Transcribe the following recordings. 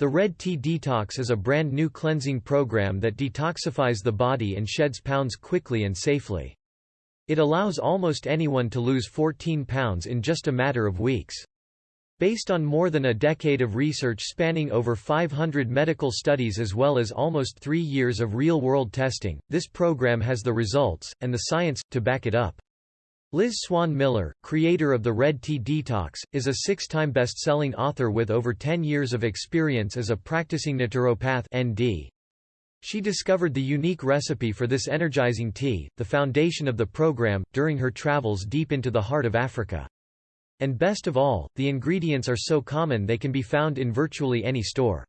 The Red Tea Detox is a brand new cleansing program that detoxifies the body and sheds pounds quickly and safely. It allows almost anyone to lose 14 pounds in just a matter of weeks. Based on more than a decade of research spanning over 500 medical studies as well as almost three years of real-world testing, this program has the results, and the science, to back it up. Liz Swan Miller, creator of the Red Tea Detox, is a six-time best-selling author with over 10 years of experience as a practicing naturopath ND. She discovered the unique recipe for this energizing tea, the foundation of the program, during her travels deep into the heart of Africa. And best of all, the ingredients are so common they can be found in virtually any store.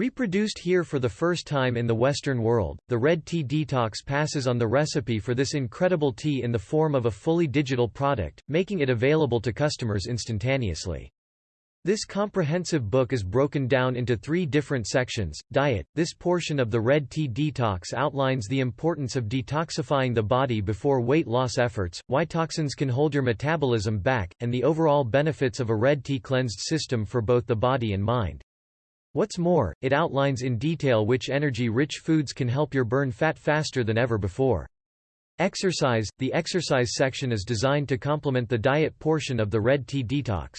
Reproduced here for the first time in the Western world, the Red Tea Detox passes on the recipe for this incredible tea in the form of a fully digital product, making it available to customers instantaneously. This comprehensive book is broken down into three different sections. Diet This portion of the Red Tea Detox outlines the importance of detoxifying the body before weight loss efforts, why toxins can hold your metabolism back, and the overall benefits of a red tea cleansed system for both the body and mind. What's more, it outlines in detail which energy-rich foods can help your burn fat faster than ever before. Exercise The exercise section is designed to complement the diet portion of the Red Tea Detox.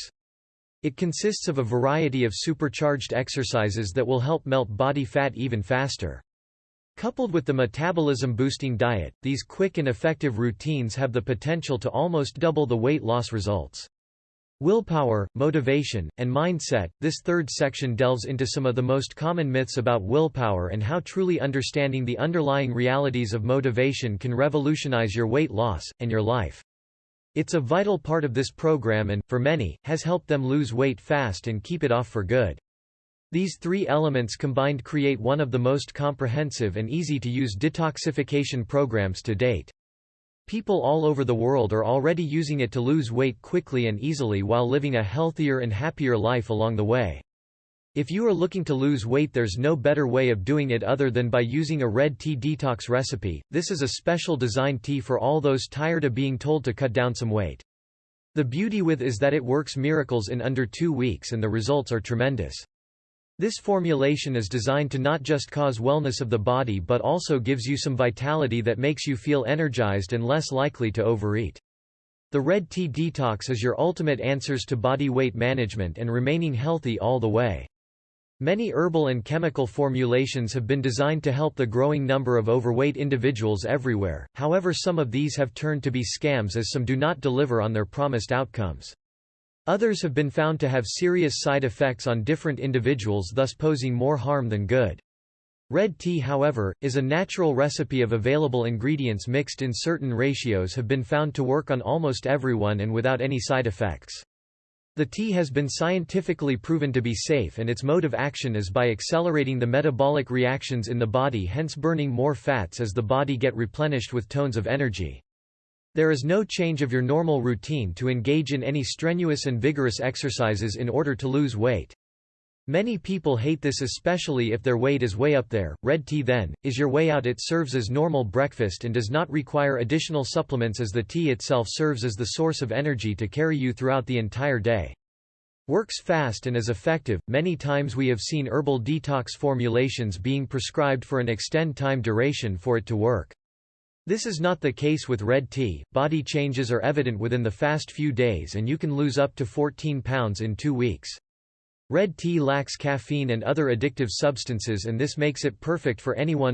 It consists of a variety of supercharged exercises that will help melt body fat even faster. Coupled with the metabolism-boosting diet, these quick and effective routines have the potential to almost double the weight loss results. Willpower, motivation, and mindset This third section delves into some of the most common myths about willpower and how truly understanding the underlying realities of motivation can revolutionize your weight loss, and your life. It's a vital part of this program and, for many, has helped them lose weight fast and keep it off for good. These three elements combined create one of the most comprehensive and easy-to-use detoxification programs to date. People all over the world are already using it to lose weight quickly and easily while living a healthier and happier life along the way. If you are looking to lose weight there's no better way of doing it other than by using a red tea detox recipe, this is a special designed tea for all those tired of being told to cut down some weight. The beauty with is that it works miracles in under two weeks and the results are tremendous. This formulation is designed to not just cause wellness of the body but also gives you some vitality that makes you feel energized and less likely to overeat. The Red Tea Detox is your ultimate answers to body weight management and remaining healthy all the way. Many herbal and chemical formulations have been designed to help the growing number of overweight individuals everywhere, however some of these have turned to be scams as some do not deliver on their promised outcomes. Others have been found to have serious side effects on different individuals thus posing more harm than good. Red tea however, is a natural recipe of available ingredients mixed in certain ratios have been found to work on almost everyone and without any side effects. The tea has been scientifically proven to be safe and its mode of action is by accelerating the metabolic reactions in the body hence burning more fats as the body get replenished with tones of energy. There is no change of your normal routine to engage in any strenuous and vigorous exercises in order to lose weight. Many people hate this especially if their weight is way up there. Red tea then, is your way out it serves as normal breakfast and does not require additional supplements as the tea itself serves as the source of energy to carry you throughout the entire day. Works fast and is effective. Many times we have seen herbal detox formulations being prescribed for an extend time duration for it to work. This is not the case with red tea. Body changes are evident within the fast few days and you can lose up to 14 pounds in 2 weeks. Red tea lacks caffeine and other addictive substances and this makes it perfect for anyone